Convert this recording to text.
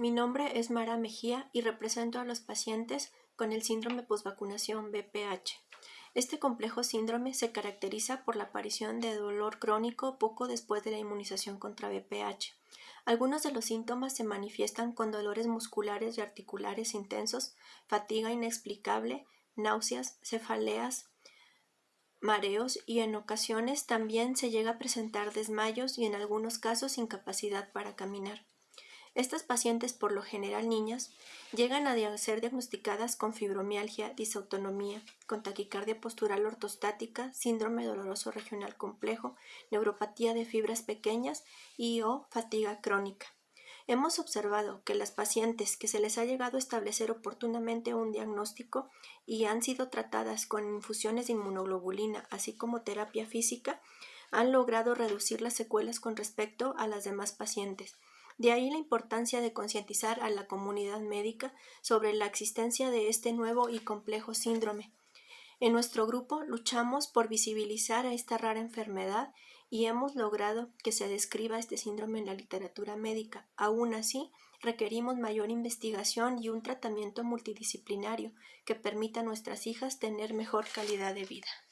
Mi nombre es Mara Mejía y represento a los pacientes con el síndrome postvacunación BPH. Este complejo síndrome se caracteriza por la aparición de dolor crónico poco después de la inmunización contra BPH. Algunos de los síntomas se manifiestan con dolores musculares y articulares intensos, fatiga inexplicable, náuseas, cefaleas, mareos y en ocasiones también se llega a presentar desmayos y en algunos casos incapacidad para caminar. Estas pacientes, por lo general niñas, llegan a ser diagnosticadas con fibromialgia, disautonomía, con taquicardia postural ortostática, síndrome doloroso regional complejo, neuropatía de fibras pequeñas y o fatiga crónica. Hemos observado que las pacientes que se les ha llegado a establecer oportunamente un diagnóstico y han sido tratadas con infusiones de inmunoglobulina, así como terapia física, han logrado reducir las secuelas con respecto a las demás pacientes. De ahí la importancia de concientizar a la comunidad médica sobre la existencia de este nuevo y complejo síndrome. En nuestro grupo luchamos por visibilizar a esta rara enfermedad y hemos logrado que se describa este síndrome en la literatura médica. Aún así, requerimos mayor investigación y un tratamiento multidisciplinario que permita a nuestras hijas tener mejor calidad de vida.